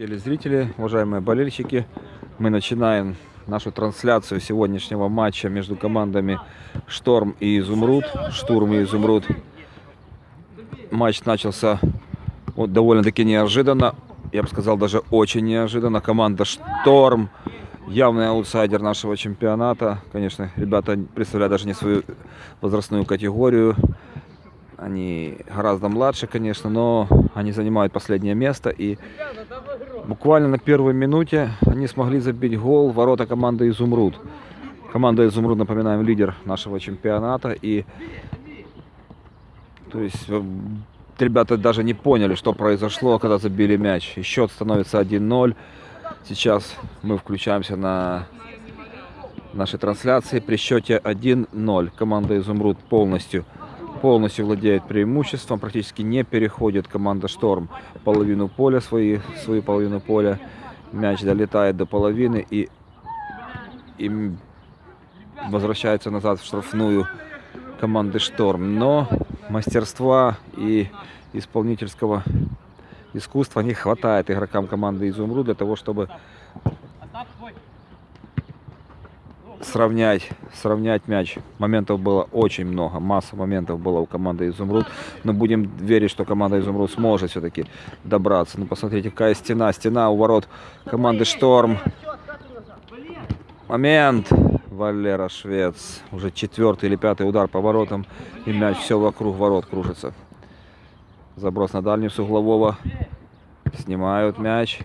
Телезрители, уважаемые болельщики, мы начинаем нашу трансляцию сегодняшнего матча между командами Шторм и Изумруд. Штурм и Изумруд. Матч начался вот довольно-таки неожиданно. Я бы сказал, даже очень неожиданно. Команда Шторм, явный аутсайдер нашего чемпионата. Конечно, ребята представляют даже не свою возрастную категорию. Они гораздо младше, конечно, но они занимают последнее место. И буквально на первой минуте они смогли забить гол в ворота команды «Изумруд». Команда «Изумруд», напоминаем, лидер нашего чемпионата. И то есть э, ребята даже не поняли, что произошло, когда забили мяч. И счет становится 1-0. Сейчас мы включаемся на нашей трансляции при счете 1-0. Команда «Изумруд» полностью полностью владеет преимуществом, практически не переходит команда Шторм половину поля, свои, свою половину поля. Мяч долетает до половины и, и возвращается назад в штрафную команды Шторм. Но мастерства и исполнительского искусства не хватает игрокам команды Изумруд для того, чтобы сравнять, сравнять мяч. Моментов было очень много, масса моментов было у команды Изумруд. Но будем верить, что команда Изумруд сможет все-таки добраться. Ну, посмотрите, какая стена. Стена у ворот команды Шторм. Момент. Валера Швец. Уже четвертый или пятый удар по воротам. И мяч все вокруг ворот кружится. Заброс на дальнюю с углового. Снимают мяч.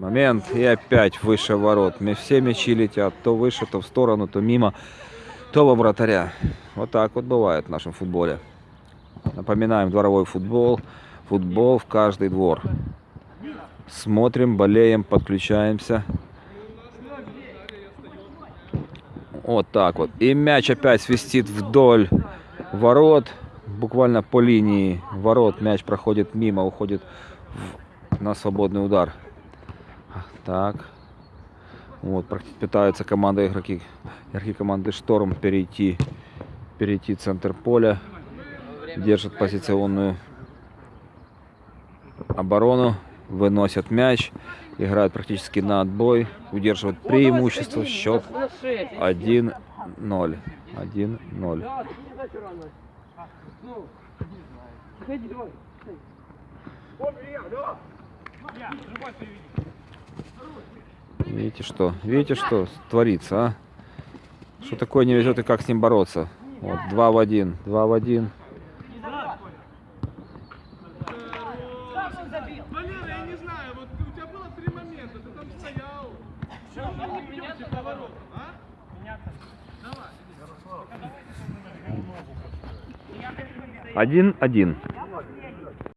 Момент. И опять выше ворот. Все мячи летят. То выше, то в сторону, то мимо, то во вратаря. Вот так вот бывает в нашем футболе. Напоминаем, дворовой футбол. Футбол в каждый двор. Смотрим, болеем, подключаемся. Вот так вот. И мяч опять свистит вдоль ворот. Буквально по линии ворот мяч проходит мимо, уходит в, на свободный удар. Так. Вот, пытаются команда игроки, игроки команды Шторм перейти, перейти центр поля. Держат позиционную оборону, выносят мяч, играют практически на отбой, удерживают преимущество, счет 1-0. 1-0. Видите что? Видите, что творится, а? Что такое не везет и как с ним бороться? Вот, два в один, два в один. Один-один.